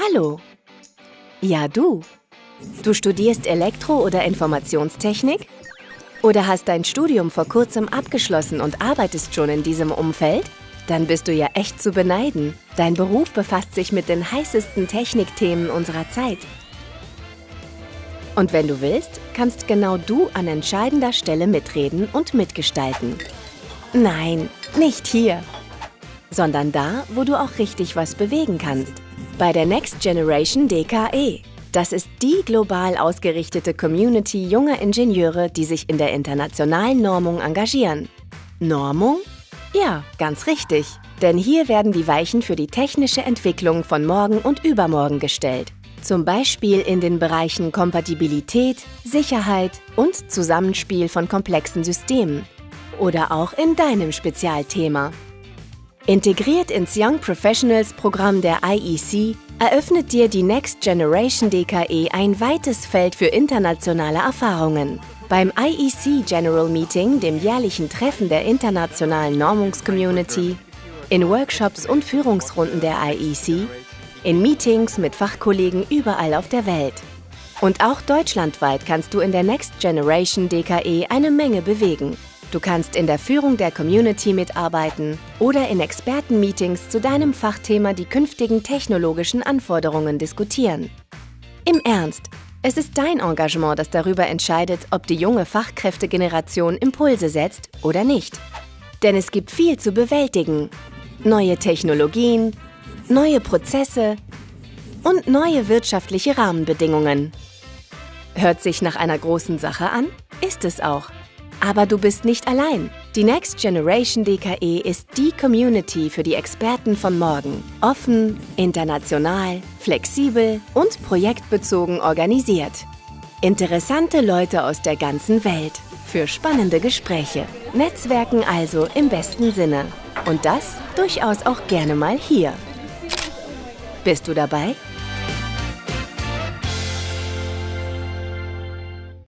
Hallo. Ja, du. Du studierst Elektro- oder Informationstechnik? Oder hast dein Studium vor kurzem abgeschlossen und arbeitest schon in diesem Umfeld? Dann bist du ja echt zu beneiden. Dein Beruf befasst sich mit den heißesten Technikthemen unserer Zeit. Und wenn du willst, kannst genau du an entscheidender Stelle mitreden und mitgestalten. Nein, nicht hier, sondern da, wo du auch richtig was bewegen kannst. Bei der Next Generation DKE. Das ist die global ausgerichtete Community junger Ingenieure, die sich in der internationalen Normung engagieren. Normung? Ja, ganz richtig. Denn hier werden die Weichen für die technische Entwicklung von morgen und übermorgen gestellt. Zum Beispiel in den Bereichen Kompatibilität, Sicherheit und Zusammenspiel von komplexen Systemen. Oder auch in deinem Spezialthema. Integriert ins Young Professionals Programm der IEC eröffnet dir die Next Generation DKE ein weites Feld für internationale Erfahrungen. Beim IEC General Meeting, dem jährlichen Treffen der internationalen Normungscommunity, in Workshops und Führungsrunden der IEC, in Meetings mit Fachkollegen überall auf der Welt. Und auch deutschlandweit kannst du in der Next Generation DKE eine Menge bewegen. Du kannst in der Führung der Community mitarbeiten oder in Expertenmeetings zu deinem Fachthema die künftigen technologischen Anforderungen diskutieren. Im Ernst, es ist dein Engagement, das darüber entscheidet, ob die junge Fachkräftegeneration Impulse setzt oder nicht. Denn es gibt viel zu bewältigen. Neue Technologien, neue Prozesse und neue wirtschaftliche Rahmenbedingungen. Hört sich nach einer großen Sache an? Ist es auch. Aber du bist nicht allein. Die Next Generation DKE ist die Community für die Experten von morgen. Offen, international, flexibel und projektbezogen organisiert. Interessante Leute aus der ganzen Welt. Für spannende Gespräche. Netzwerken also im besten Sinne. Und das durchaus auch gerne mal hier. Bist du dabei?